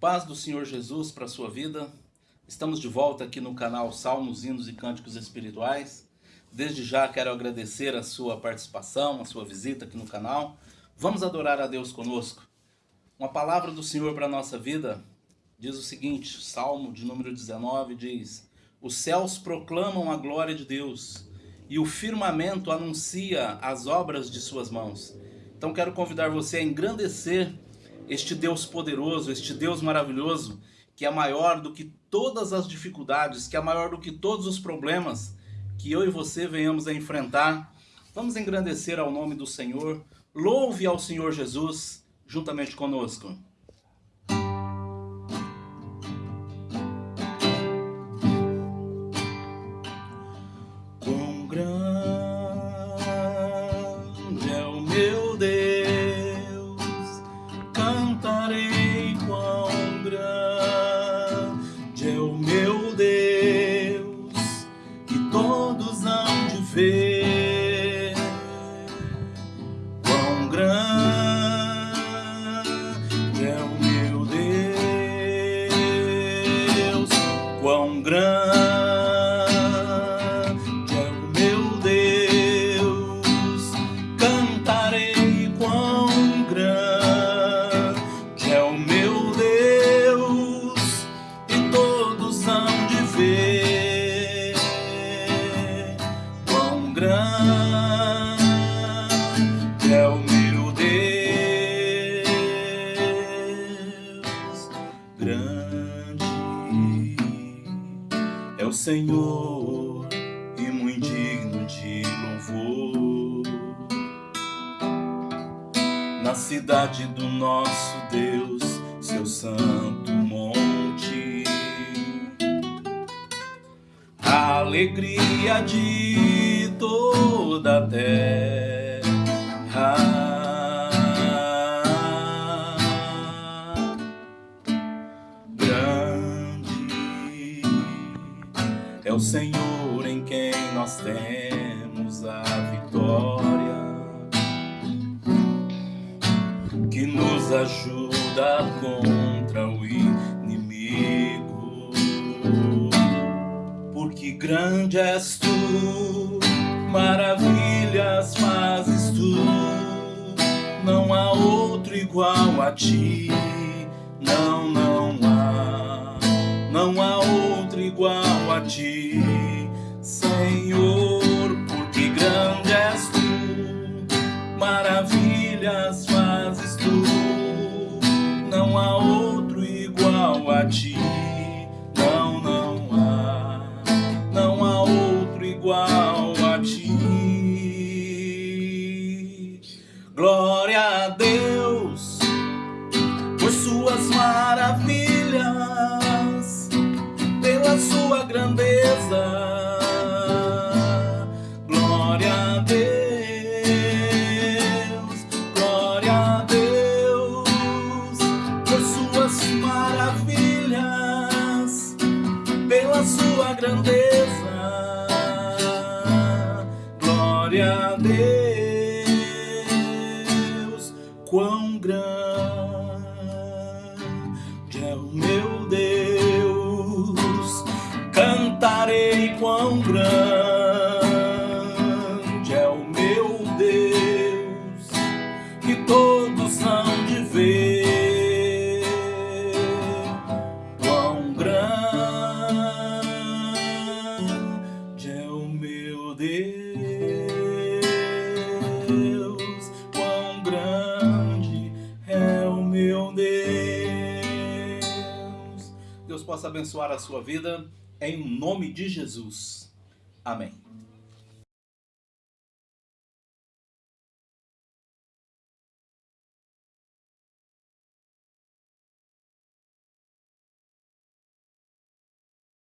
Paz do Senhor Jesus para a sua vida. Estamos de volta aqui no canal Salmos, Hinos e Cânticos Espirituais. Desde já quero agradecer a sua participação, a sua visita aqui no canal. Vamos adorar a Deus conosco. Uma palavra do Senhor para a nossa vida diz o seguinte, Salmo de número 19 diz Os céus proclamam a glória de Deus e o firmamento anuncia as obras de suas mãos. Então quero convidar você a engrandecer este Deus poderoso, este Deus maravilhoso, que é maior do que todas as dificuldades, que é maior do que todos os problemas que eu e você venhamos a enfrentar. Vamos engrandecer ao nome do Senhor, louve ao Senhor Jesus juntamente conosco. ver quão grande é o meu Deus, quão grande é o meu Deus, cantarei quão grande é o meu Deus, e todos hão de ver. Senhor e muito digno de louvor. Na cidade do nosso Deus, seu santo monte, a alegria de toda a terra. O Senhor em quem nós temos a vitória, que nos ajuda contra o inimigo. Porque grande és tu, maravilhas fazes tu, não há outro igual a ti, não, não há, não há outro igual a ti. Senhor, porque grande és tu, maravilhas fazes tu, não há outro igual a ti, quão grande é o meu Deus, cantarei quão grande. Deus possa abençoar a sua vida, em nome de Jesus. Amém.